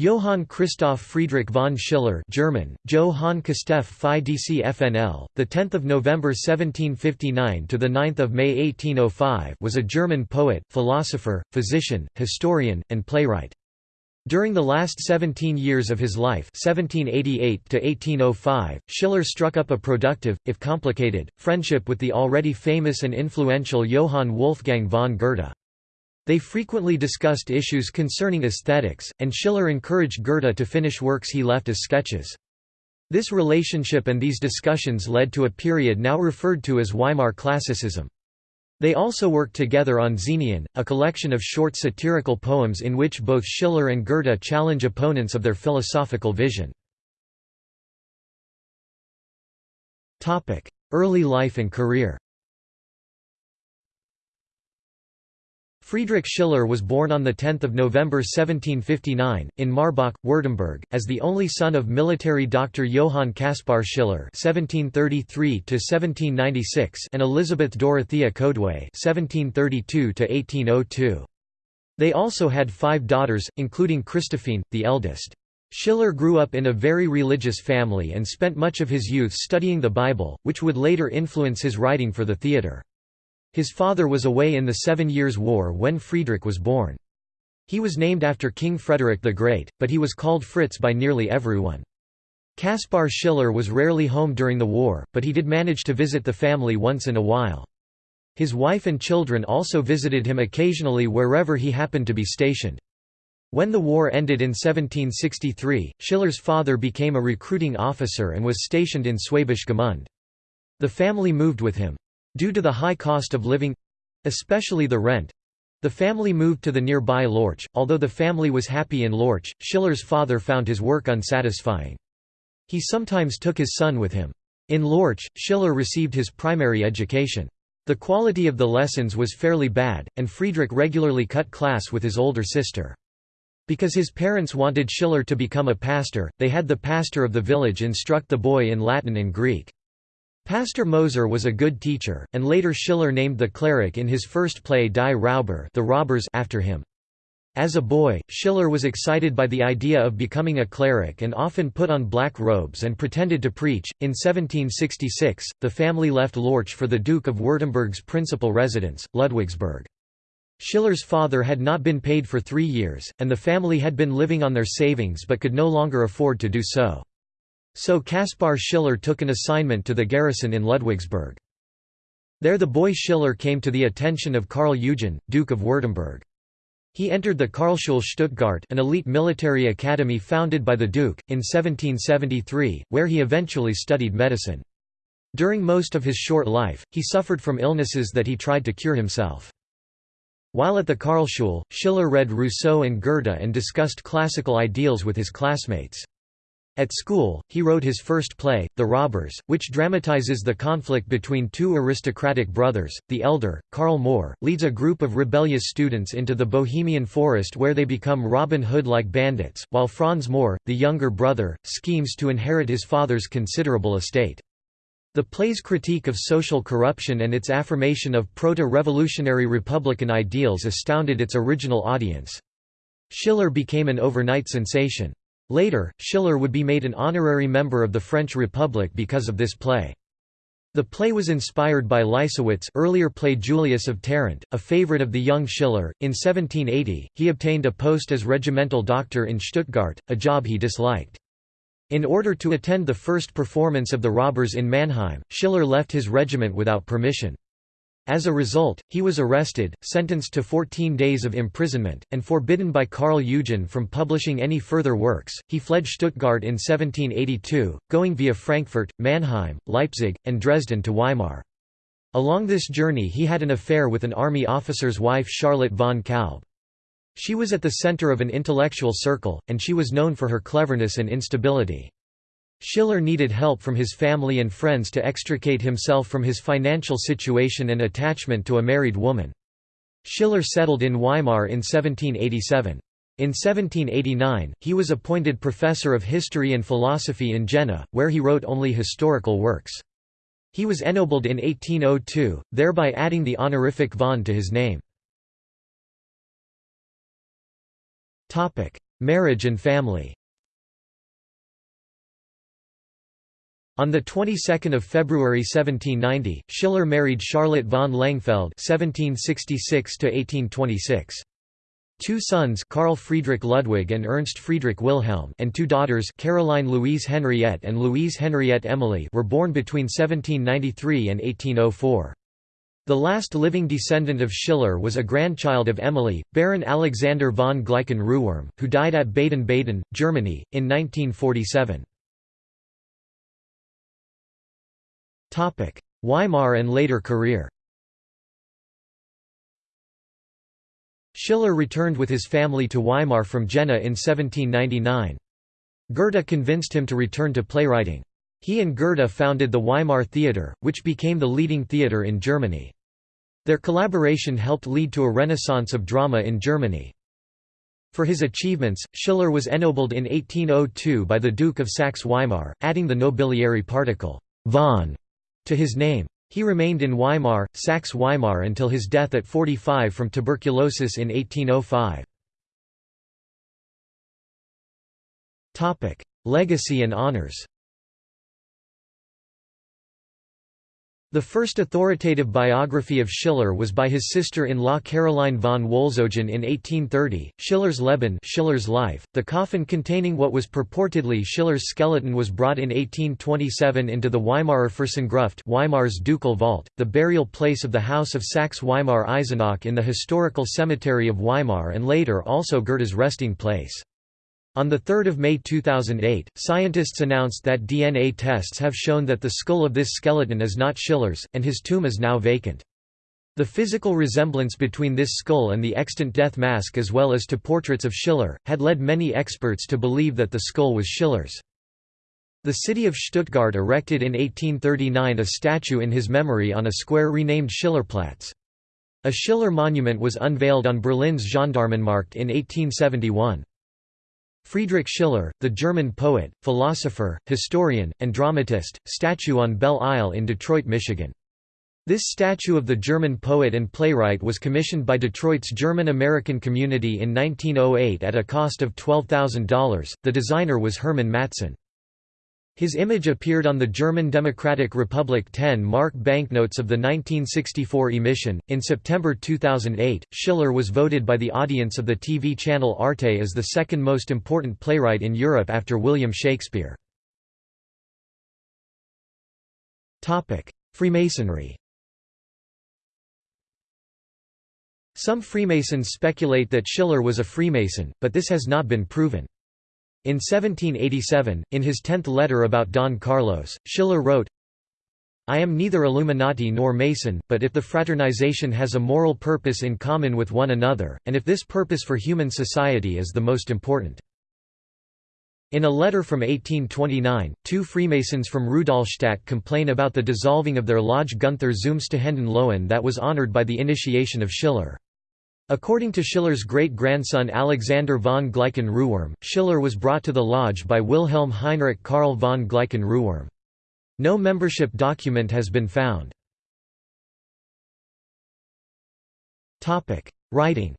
Johann Christoph Friedrich von Schiller German, Johann Christoph Phi DCFNL, the 10th of November 1759 to the 9th of May 1805 was a German poet, philosopher, physician, historian, and playwright. During the last 17 years of his life 1788 to oh Schiller struck up a productive, if complicated, friendship with the already famous and influential Johann Wolfgang von Goethe. They frequently discussed issues concerning aesthetics, and Schiller encouraged Goethe to finish works he left as sketches. This relationship and these discussions led to a period now referred to as Weimar Classicism. They also worked together on Xenien, a collection of short satirical poems in which both Schiller and Goethe challenge opponents of their philosophical vision. Early life and career Friedrich Schiller was born on 10 November 1759, in Marbach, Württemberg, as the only son of military doctor Johann Caspar Schiller (1733–1796) and Elizabeth Dorothea Kodweiß (1732–1802). They also had five daughters, including Christophine, the eldest. Schiller grew up in a very religious family and spent much of his youth studying the Bible, which would later influence his writing for the theatre. His father was away in the Seven Years' War when Friedrich was born. He was named after King Frederick the Great, but he was called Fritz by nearly everyone. Caspar Schiller was rarely home during the war, but he did manage to visit the family once in a while. His wife and children also visited him occasionally wherever he happened to be stationed. When the war ended in 1763, Schiller's father became a recruiting officer and was stationed in Schwäbisch Gmünd. The family moved with him. Due to the high cost of living—especially the rent—the family moved to the nearby Lorch. Although the family was happy in Lorch, Schiller's father found his work unsatisfying. He sometimes took his son with him. In Lorch, Schiller received his primary education. The quality of the lessons was fairly bad, and Friedrich regularly cut class with his older sister. Because his parents wanted Schiller to become a pastor, they had the pastor of the village instruct the boy in Latin and Greek. Pastor Moser was a good teacher, and later Schiller named the cleric in his first play Die Räuber the Robbers after him. As a boy, Schiller was excited by the idea of becoming a cleric and often put on black robes and pretended to preach. In 1766, the family left Lorch for the Duke of Württemberg's principal residence, Ludwigsburg. Schiller's father had not been paid for three years, and the family had been living on their savings but could no longer afford to do so. So Caspar Schiller took an assignment to the garrison in Ludwigsburg. There the boy Schiller came to the attention of Karl Eugen, Duke of Württemberg. He entered the Karlschule Stuttgart an elite military academy founded by the Duke, in 1773, where he eventually studied medicine. During most of his short life, he suffered from illnesses that he tried to cure himself. While at the Karlschule, Schiller read Rousseau and Goethe and discussed classical ideals with his classmates. At school, he wrote his first play, The Robbers, which dramatizes the conflict between two aristocratic brothers. The elder, Karl Moor, leads a group of rebellious students into the Bohemian forest where they become Robin Hood like bandits, while Franz Moor, the younger brother, schemes to inherit his father's considerable estate. The play's critique of social corruption and its affirmation of proto-revolutionary republican ideals astounded its original audience. Schiller became an overnight sensation. Later, Schiller would be made an honorary member of the French Republic because of this play. The play was inspired by Leisewitz earlier played Julius of Tarent, a favorite of the young Schiller. In 1780, he obtained a post as regimental doctor in Stuttgart, a job he disliked. In order to attend the first performance of The Robbers in Mannheim, Schiller left his regiment without permission. As a result, he was arrested, sentenced to 14 days of imprisonment, and forbidden by Karl Eugen from publishing any further works. He fled Stuttgart in 1782, going via Frankfurt, Mannheim, Leipzig, and Dresden to Weimar. Along this journey he had an affair with an army officer's wife Charlotte von Kalb. She was at the center of an intellectual circle, and she was known for her cleverness and instability. Schiller needed help from his family and friends to extricate himself from his financial situation and attachment to a married woman. Schiller settled in Weimar in 1787. In 1789, he was appointed professor of history and philosophy in Jena, where he wrote only historical works. He was ennobled in 1802, thereby adding the honorific von to his name. Marriage and family On the 22nd of February 1790, Schiller married Charlotte von Lengefeld (1766–1826). Two sons, Carl Friedrich Ludwig and Ernst Friedrich Wilhelm, and two daughters, Caroline Louise Henriette and Louise Henriette Emily, were born between 1793 and 1804. The last living descendant of Schiller was a grandchild of Emily, Baron Alexander von Gleichen-Rußwurm, who died at Baden-Baden, Germany, in 1947. Weimar and later career Schiller returned with his family to Weimar from Jena in 1799. Goethe convinced him to return to playwriting. He and Goethe founded the Weimar Theatre, which became the leading theatre in Germany. Their collaboration helped lead to a renaissance of drama in Germany. For his achievements, Schiller was ennobled in 1802 by the Duke of Saxe-Weimar, adding the nobiliary particle von to his name. He remained in Weimar, Saxe-Weimar until his death at 45 from tuberculosis in 1805. Legacy and honors The first authoritative biography of Schiller was by his sister-in-law Caroline von Wolzogen in 1830, Schiller's Leben Schiller's life. .The coffin containing what was purportedly Schiller's skeleton was brought in 1827 into the Weimarer Fürstengruft Weimar's ducal vault, the burial place of the House of Saxe-Weimar-Eisenach in the historical cemetery of Weimar and later also Goethe's resting place. On 3 May 2008, scientists announced that DNA tests have shown that the skull of this skeleton is not Schiller's, and his tomb is now vacant. The physical resemblance between this skull and the extant death mask as well as to portraits of Schiller, had led many experts to believe that the skull was Schiller's. The city of Stuttgart erected in 1839 a statue in his memory on a square renamed Schillerplatz. A Schiller monument was unveiled on Berlin's Gendarmenmarkt in 1871. Friedrich Schiller, the German poet, philosopher, historian, and dramatist, statue on Belle Isle in Detroit, Michigan. This statue of the German poet and playwright was commissioned by Detroit's German-American community in 1908 at a cost of $12,000. The designer was Hermann Matzen. His image appeared on the German Democratic Republic 10 mark banknotes of the 1964 emission. In September 2008, Schiller was voted by the audience of the TV channel Arte as the second most important playwright in Europe after William Shakespeare. Topic: Freemasonry. Some Freemasons speculate that Schiller was a Freemason, but this has not been proven. In 1787, in his tenth letter about Don Carlos, Schiller wrote, I am neither Illuminati nor Mason, but if the fraternization has a moral purpose in common with one another, and if this purpose for human society is the most important. In a letter from 1829, two Freemasons from Rudolstadt complain about the dissolving of their lodge Günther zum stehenden Löwen that was honored by the initiation of Schiller. According to Schiller's great-grandson Alexander von Gleichen-Rußwurm, Schiller was brought to the lodge by Wilhelm Heinrich Karl von Gleichen-Rußwurm. No membership document has been found. Writing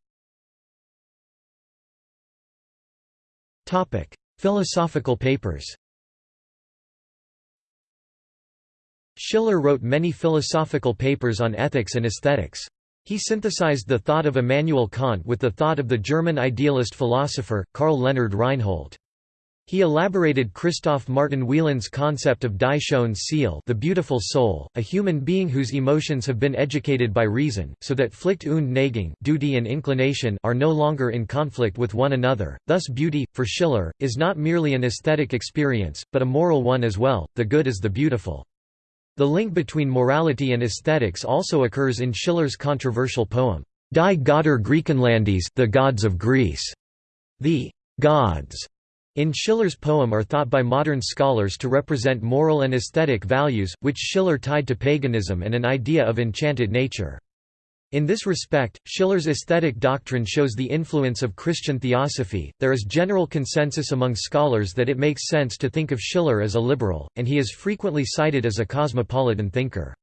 Philosophical papers Schiller wrote many philosophical papers on ethics and aesthetics. He synthesized the thought of Immanuel Kant with the thought of the German idealist philosopher, Karl Leonhard Reinhold. He elaborated Christoph Martin Wieland's concept of Die schöne Seele the beautiful soul, a human being whose emotions have been educated by reason, so that Pflicht und Neigung duty and inclination are no longer in conflict with one another. Thus beauty, for Schiller, is not merely an aesthetic experience, but a moral one as well, the good is the beautiful. The link between morality and aesthetics also occurs in Schiller's controversial poem, Die Götter Griechenlandes the Gods of Greece. The «gods» in Schiller's poem are thought by modern scholars to represent moral and aesthetic values, which Schiller tied to paganism and an idea of enchanted nature. In this respect, Schiller's aesthetic doctrine shows the influence of Christian theosophy. There is general consensus among scholars that it makes sense to think of Schiller as a liberal, and he is frequently cited as a cosmopolitan thinker.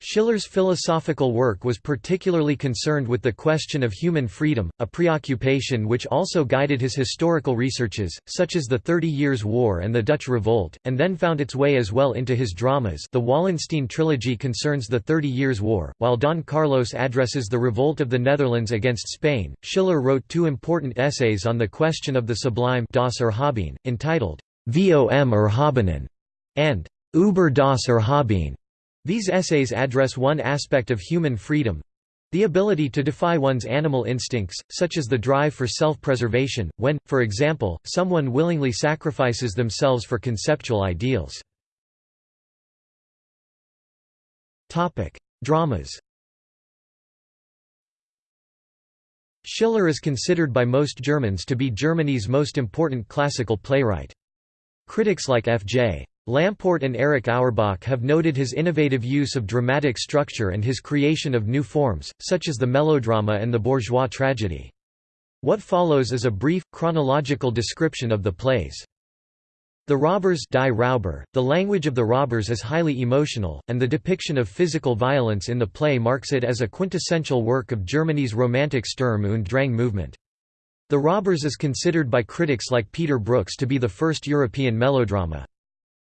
Schiller's philosophical work was particularly concerned with the question of human freedom, a preoccupation which also guided his historical researches, such as the Thirty Years' War and the Dutch Revolt, and then found its way as well into his dramas the Wallenstein trilogy concerns the Thirty Years' War, while Don Carlos addresses the revolt of the Netherlands against Spain. Schiller wrote two important essays on the question of the sublime das Erhaben, entitled Vom Erhabenen and Über das Erhaben. These essays address one aspect of human freedom the ability to defy one's animal instincts, such as the drive for self-preservation, when, for example, someone willingly sacrifices themselves for conceptual ideals. Dramas Schiller is considered by most Germans to be Germany's most important classical playwright. Critics like F.J. Lamport and Erich Auerbach have noted his innovative use of dramatic structure and his creation of new forms, such as the melodrama and the bourgeois tragedy. What follows is a brief, chronological description of the plays. The robbers die Räuber, the language of the robbers is highly emotional, and the depiction of physical violence in the play marks it as a quintessential work of Germany's Romantic Sturm und Drang movement. The Robbers is considered by critics like Peter Brooks to be the first European melodrama.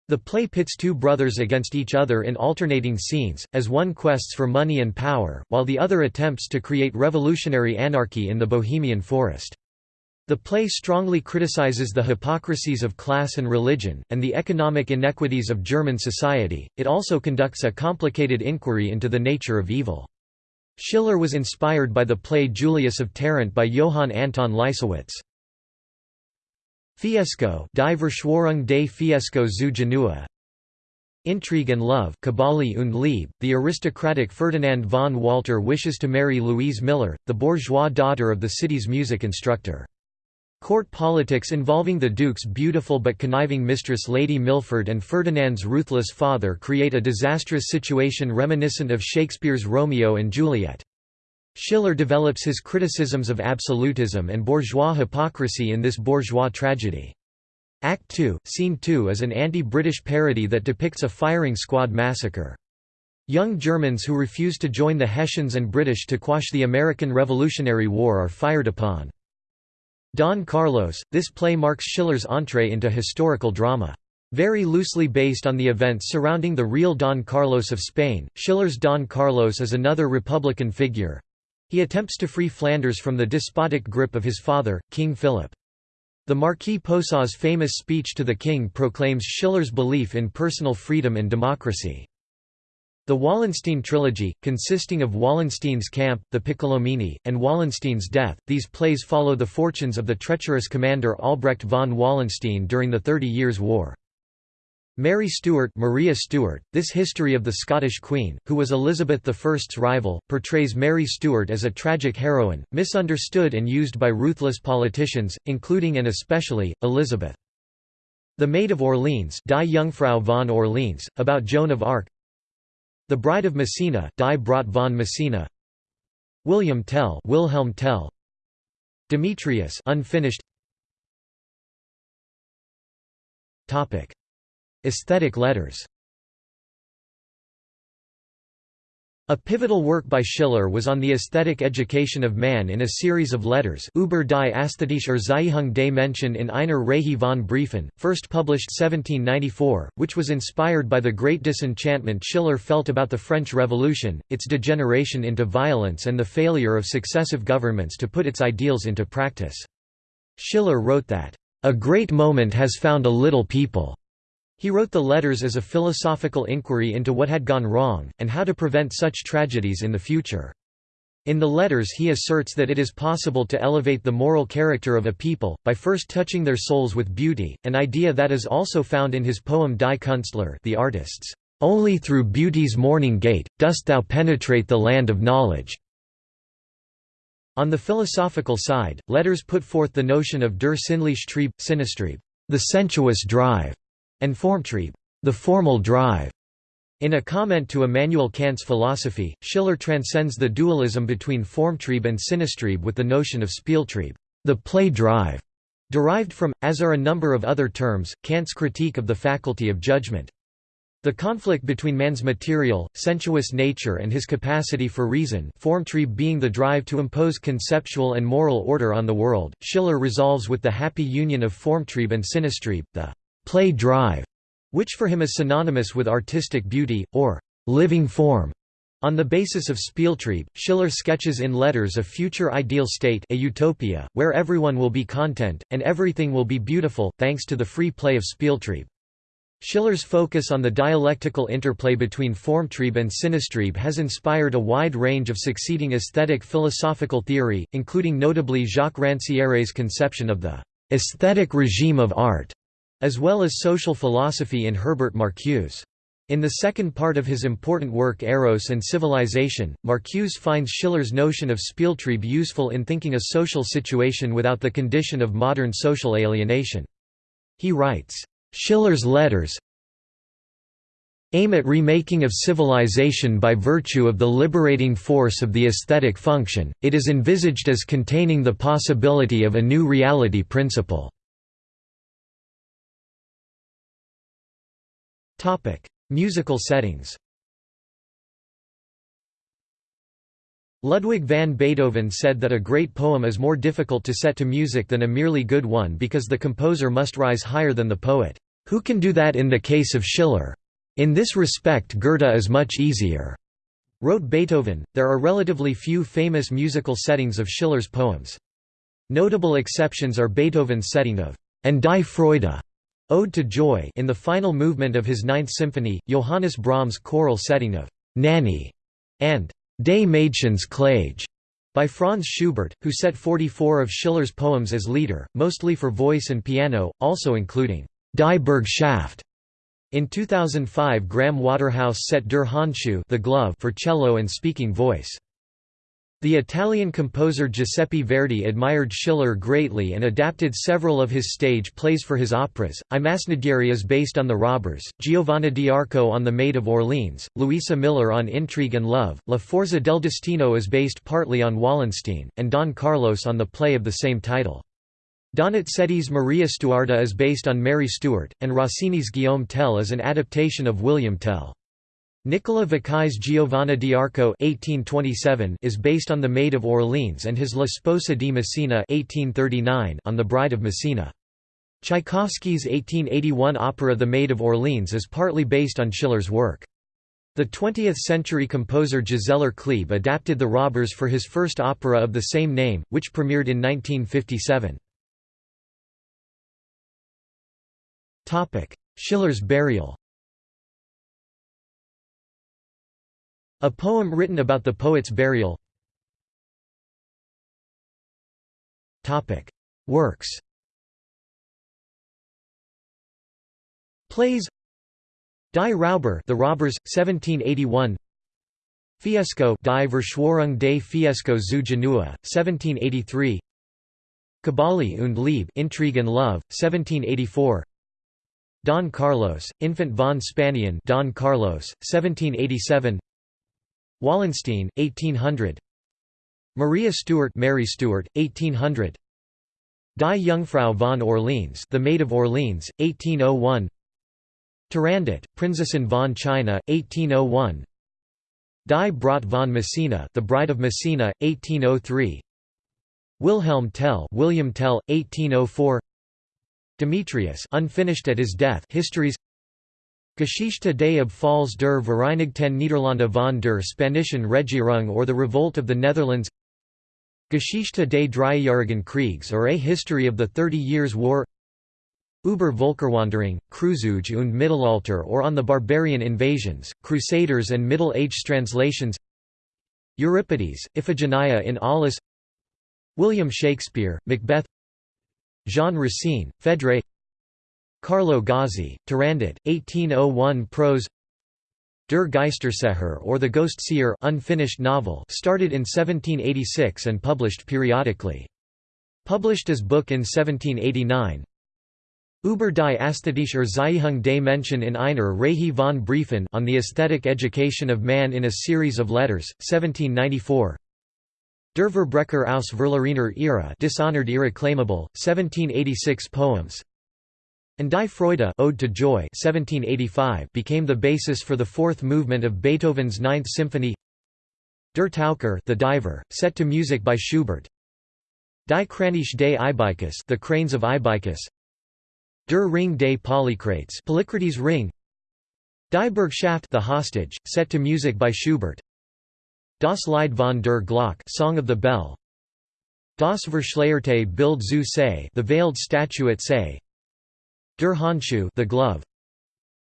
The play pits two brothers against each other in alternating scenes, as one quests for money and power, while the other attempts to create revolutionary anarchy in the Bohemian forest. The play strongly criticizes the hypocrisies of class and religion, and the economic inequities of German society. It also conducts a complicated inquiry into the nature of evil. Schiller was inspired by the play Julius of Tarent by Johann Anton Leisewitz. Fiesco Die Verschwörung des Fiesco zu Genua Intrigue and Love Kabale und Liebe, the aristocratic Ferdinand von Walter wishes to marry Louise Miller, the bourgeois daughter of the city's music instructor. Court politics involving the Duke's beautiful but conniving mistress Lady Milford and Ferdinand's ruthless father create a disastrous situation reminiscent of Shakespeare's Romeo and Juliet. Schiller develops his criticisms of absolutism and bourgeois hypocrisy in this bourgeois tragedy. Act 2, Scene 2 is an anti-British parody that depicts a firing squad massacre. Young Germans who refuse to join the Hessians and British to quash the American Revolutionary War are fired upon. Don Carlos, this play marks Schiller's entree into historical drama. Very loosely based on the events surrounding the real Don Carlos of Spain, Schiller's Don Carlos is another Republican figure, he attempts to free Flanders from the despotic grip of his father, King Philip. The Marquis Posa's famous speech to the king proclaims Schiller's belief in personal freedom and democracy. The Wallenstein trilogy, consisting of Wallenstein's Camp, the Piccolomini, and Wallenstein's Death, these plays follow the fortunes of the treacherous commander Albrecht von Wallenstein during the Thirty Years' War. Mary Stuart Maria Stuart, this history of the Scottish Queen, who was Elizabeth I's rival, portrays Mary Stuart as a tragic heroine, misunderstood and used by ruthless politicians, including and especially, Elizabeth. The Maid of Orleans Die Jungfrau von Orleans, about Joan of Arc. The Bride of Messina Die Braut von Messina. William Tell Wilhelm Tell. Demetrius unfinished. Topic Aesthetic letters A pivotal work by Schiller was on the aesthetic education of man in a series of letters Über die Ästhetische Erziehung des Menschen in einer Reihe von Briefen, first published 1794, which was inspired by the great disenchantment Schiller felt about the French Revolution, its degeneration into violence and the failure of successive governments to put its ideals into practice. Schiller wrote that, "...a great moment has found a little people." He wrote the letters as a philosophical inquiry into what had gone wrong, and how to prevent such tragedies in the future. In the letters he asserts that it is possible to elevate the moral character of a people, by first touching their souls with beauty, an idea that is also found in his poem Die Künstler the artists. Only through beauty's morning gate, dost thou penetrate the land of knowledge. On the philosophical side, letters put forth the notion of der sinnliche Trieb, the sensuous drive, and Formtrieb, the formal drive. In a comment to Immanuel Kant's philosophy, Schiller transcends the dualism between Formtrieb and Sinnestrieb with the notion of Spieltrieb, the play drive, derived from, as are a number of other terms, Kant's critique of the faculty of judgment. The conflict between man's material, sensuous nature and his capacity for reason Formtrieb being the drive to impose conceptual and moral order on the world, Schiller resolves with the happy union of Formtrieb and Sinnestrieb, the «play drive», which for him is synonymous with artistic beauty, or «living form». On the basis of Spieltrieb, Schiller sketches in letters a future ideal state a utopia, where everyone will be content, and everything will be beautiful, thanks to the free play of Spieltrieb. Schiller's focus on the dialectical interplay between Formtrieb and Sinnestrieb has inspired a wide range of succeeding aesthetic philosophical theory, including notably Jacques Rancière's conception of the aesthetic regime of art», as well as social philosophy in Herbert Marcuse. In the second part of his important work Eros and Civilization, Marcuse finds Schiller's notion of Spieltrieb useful in thinking a social situation without the condition of modern social alienation. He writes, Schiller's letters aim at remaking of civilization by virtue of the liberating force of the aesthetic function, it is envisaged as containing the possibility of a new reality principle. Musical settings Ludwig van Beethoven said that a great poem is more difficult to set to music than a merely good one because the composer must rise higher than the poet. Who can do that in the case of Schiller? In this respect Goethe is much easier. Wrote Beethoven, there are relatively few famous musical settings of Schiller's poems. Notable exceptions are Beethoven's setting of «An die Freude» Ode to Joy in the final movement of his Ninth Symphony, Johannes Brahms' choral setting of «Nänie» and Des Mädchens Klage by Franz Schubert, who set 44 of Schiller's poems as lieder, mostly for voice and piano, also including Die Bürgschaft». In 2005 Graham Waterhouse set Der Handschuh the glove for cello and speaking voice. The Italian composer Giuseppe Verdi admired Schiller greatly and adapted several of his stage plays for his operas. I Masnadieri is based on The Robbers, Giovanna d'Arco on The Maid of Orleans, Luisa Miller on Intrigue and Love, La Forza del Destino is based partly on Wallenstein, and Don Carlos on the play of the same title. Donizetti's Maria Stuarda is based on Mary Stuart, and Rossini's Guillaume Tell is an adaptation of William Tell. Nicola Vaccai's Giovanna di d'Arco is based on The Maid of Orleans and his La Sposa di Messina on The Bride of Messina. Tchaikovsky's 1881 opera The Maid of Orleans is partly based on Schiller's work. The 20th-century composer Giselher Klebe adapted The Robbers for his first opera of the same name, which premiered in 1957. Schiller's burial A poem written about the poet's burial. Works. Plays. Die Räuber The Robbers, 1781 Fiesco Die Verschwörung des Fiesco zu Genua, 1783 Kabale und Liebe Intrigue and Love, 1784 Don Carlos, Infant von Spanien Don Carlos, 1787 Wallenstein, 1800 Maria Stuart Mary Stuart, 1800 Die Jungfrau von Orleans The Maid of Orleans, 1801 Turandot, Prinzessin von China, 1801 Die Braut von Messina The Bride of Messina, 1803 Wilhelm Tell William Tell, 1804 Demetrius unfinished at his death Histories Geschichte des Abfalls der Vereinigten Niederlande von der Spanischen Regierung or The Revolt of the Netherlands. Geschichte des Dreijährigen Kriegs or A History of the Thirty Years' War. Über Völkerwanderung, Kreuzzüge und Mittelalter or On the Barbarian Invasions, Crusaders and Middle Age translations. Euripides, Iphigenia in Aulis. William Shakespeare, Macbeth. Jean Racine, Phèdre Carlo Gozzi, Turandot, 1801 prose. Der Geisterseher or The Ghost Seer unfinished novel started in 1786 and published periodically. Published as book in 1789 Über die Ästhetische Erziehung des Menschen in einer Reihe von Briefen on the Aesthetic Education of Man in a Series of Letters, 1794 Der Verbrecher aus Verlorener Ehre Dishonored Irreclaimable, 1786 poems An Die Freude Ode to Joy 1785 became the basis for the fourth movement of Beethoven's Ninth Symphony. Der Taucher the Diver, set to music by Schubert. Die Kraniche des Ibycus the Cranes of Ibycus Der Ring des Polycrates Polycrates Ring. Die Bürgschaft the Hostage, set to music by Schubert. Das Lied von der Glock Song of the Bell. Das Verschleierte Bild zu Sais the Veiled Statue at Sais Der Handschuh the glove.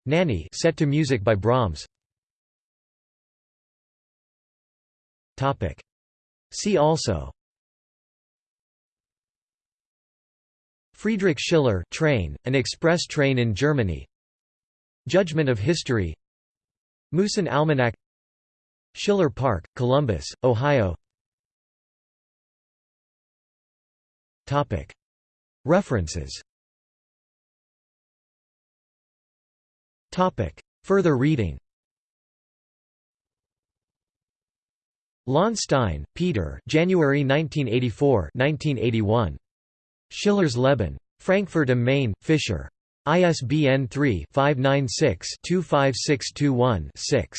Nänie set to music by Brahms. Topic. See also Friedrich Schiller train, an express train in Germany Judgment of History Musen Almanac Schiller Park, Columbus, Ohio Topic. References Further reading Lahnstein, Peter January 1984 1981. Schiller's Leben. Frankfurt am Main, Fischer. ISBN 3-596-25621-6.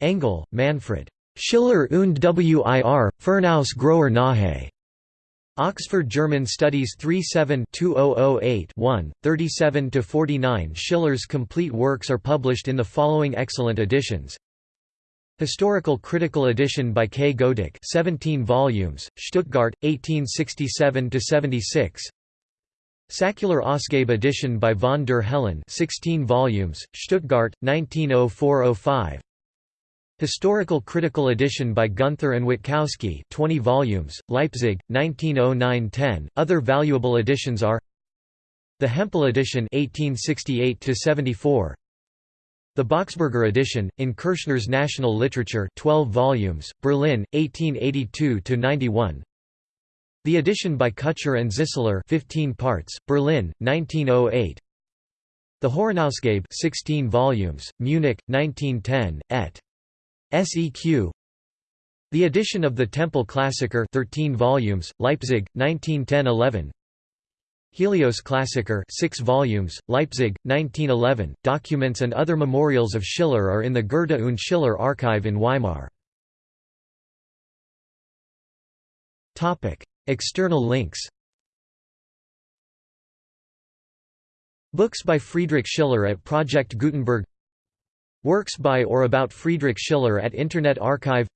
Engel, Manfred. Schiller und Wir, Furnaus grower Nahe. Oxford German Studies 37-2008-1, 37–49 Schiller's complete works are published in the following excellent editions. Historical Critical Edition by K. Goedeke 17 volumes, Stuttgart, 1867–76 Säkular Ausgabe edition by von der Hellen 16 volumes, Stuttgart, 1904–05 Historical Critical Edition by Gunther and Witkowski 20 volumes, Leipzig, 1909–10. Other valuable editions are The Hempel edition 1868–74 The Boxberger edition, in Kürschner's National Literature 12 volumes, Berlin, 1882–91 The edition by Kutscher and Zisseler 15 parts, Berlin, 1908 The Horenausgabe 16 volumes, Munich, 1910, et. SEQ The edition of the Tempel Klassiker 13 volumes, Leipzig, 1910–11 Helios Klassiker 6 volumes, Leipzig, 1911. Documents and other memorials of Schiller are in the Goethe und Schiller archive in Weimar. External links. Books by Friedrich Schiller at Project Gutenberg Works by or about Friedrich Schiller at Internet Archive.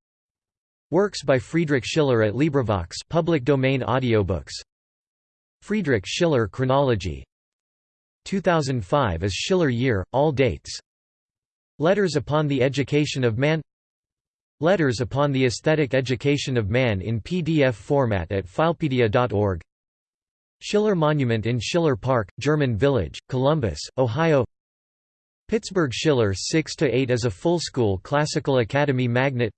Works by Friedrich Schiller at LibriVox public domain audiobooks. Friedrich Schiller Chronology. 2005 is Schiller Year, all dates. Letters upon the Education of Man. Letters upon the Aesthetic Education of Man in PDF format at filepedia.org Schiller Monument in Schiller Park, German Village, Columbus, Ohio Pittsburgh Schiller 6–8 is a full-school classical academy magnet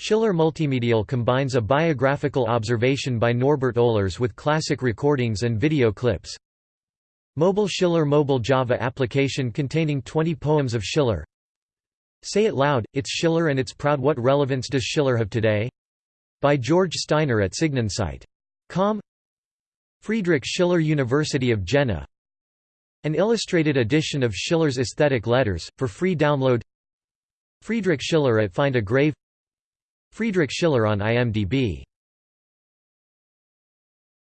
Schiller Multimedial combines a biographical observation by Norbert Oellers with classic recordings and video clips. Mobile Schiller mobile Java application containing 20 poems of Schiller. Say It Loud, It's Schiller and It's Proud What relevance does Schiller have today? By George Steiner at Signandsight.com Friedrich Schiller University of Jena an illustrated edition of Schiller's Aesthetic Letters, for free download. Friedrich Schiller at Find a Grave. Friedrich Schiller on IMDb